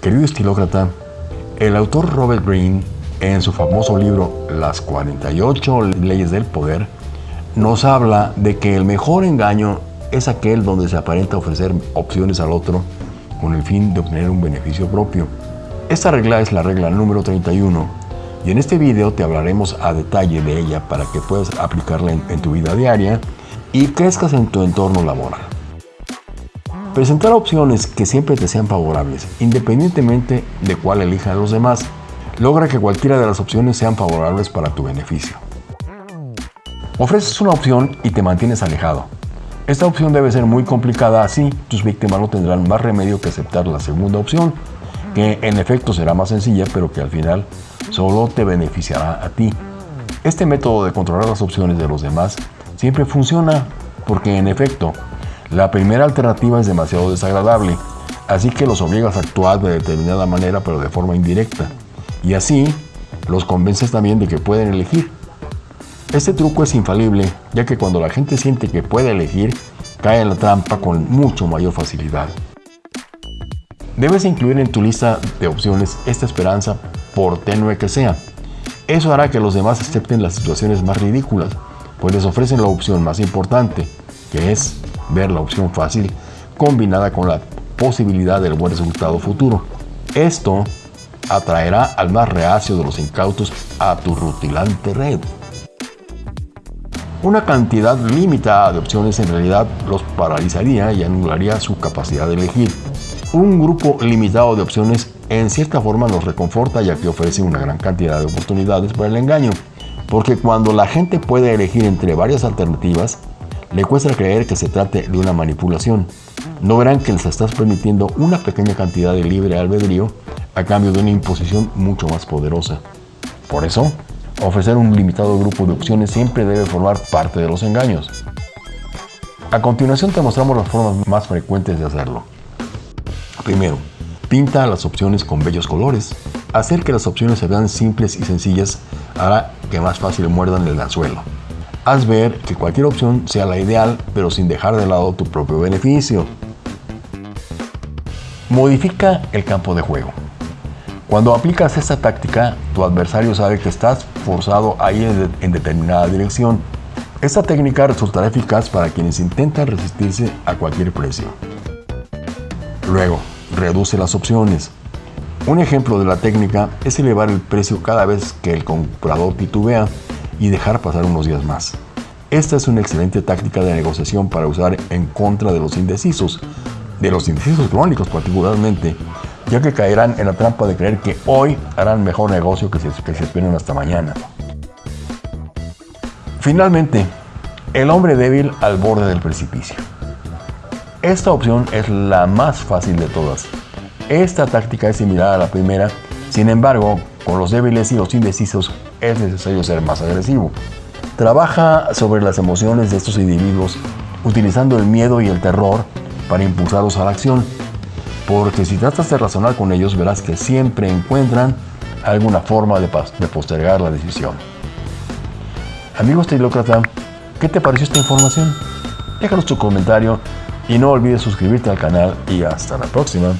Querido estilócrata, el autor Robert Greene, en su famoso libro Las 48 leyes del poder, nos habla de que el mejor engaño es aquel donde se aparenta ofrecer opciones al otro con el fin de obtener un beneficio propio. Esta regla es la regla número 31 y en este video te hablaremos a detalle de ella para que puedas aplicarla en, en tu vida diaria y crezcas en tu entorno laboral. Presentar opciones que siempre te sean favorables, independientemente de cuál elijan los demás, logra que cualquiera de las opciones sean favorables para tu beneficio. Ofreces una opción y te mantienes alejado. Esta opción debe ser muy complicada, así tus víctimas no tendrán más remedio que aceptar la segunda opción, que en efecto será más sencilla, pero que al final solo te beneficiará a ti. Este método de controlar las opciones de los demás siempre funciona, porque en efecto, la primera alternativa es demasiado desagradable, así que los obligas a actuar de determinada manera pero de forma indirecta. Y así los convences también de que pueden elegir. Este truco es infalible, ya que cuando la gente siente que puede elegir, cae en la trampa con mucho mayor facilidad. Debes incluir en tu lista de opciones esta esperanza, por tenue que sea. Eso hará que los demás acepten las situaciones más ridículas, pues les ofrecen la opción más importante, que es ver la opción fácil combinada con la posibilidad del buen resultado futuro. Esto atraerá al más reacio de los incautos a tu rutilante red. Una cantidad limitada de opciones en realidad los paralizaría y anularía su capacidad de elegir. Un grupo limitado de opciones en cierta forma nos reconforta ya que ofrece una gran cantidad de oportunidades para el engaño, porque cuando la gente puede elegir entre varias alternativas, le cuesta creer que se trate de una manipulación. No verán que les estás permitiendo una pequeña cantidad de libre albedrío a cambio de una imposición mucho más poderosa. Por eso, ofrecer un limitado grupo de opciones siempre debe formar parte de los engaños. A continuación te mostramos las formas más frecuentes de hacerlo. Primero, pinta las opciones con bellos colores. Hacer que las opciones se vean simples y sencillas hará que más fácil muerdan el anzuelo. Haz ver que cualquier opción sea la ideal, pero sin dejar de lado tu propio beneficio. Modifica el campo de juego. Cuando aplicas esta táctica, tu adversario sabe que estás forzado a ir en determinada dirección. Esta técnica resultará eficaz para quienes intentan resistirse a cualquier precio. Luego, reduce las opciones. Un ejemplo de la técnica es elevar el precio cada vez que el comprador titubea y dejar pasar unos días más. Esta es una excelente táctica de negociación para usar en contra de los indecisos, de los indecisos crónicos particularmente, ya que caerán en la trampa de creer que hoy harán mejor negocio que si, que se esperen hasta mañana. Finalmente, el hombre débil al borde del precipicio. Esta opción es la más fácil de todas. Esta táctica es similar a la primera, sin embargo, con los débiles y los indecisos es necesario ser más agresivo. Trabaja sobre las emociones de estos individuos utilizando el miedo y el terror para impulsarlos a la acción. Porque si tratas de razonar con ellos verás que siempre encuentran alguna forma de, postergar la decisión. Amigo estilócrata, ¿qué te pareció esta información? Déjanos tu comentario y no olvides suscribirte al canal y hasta la próxima.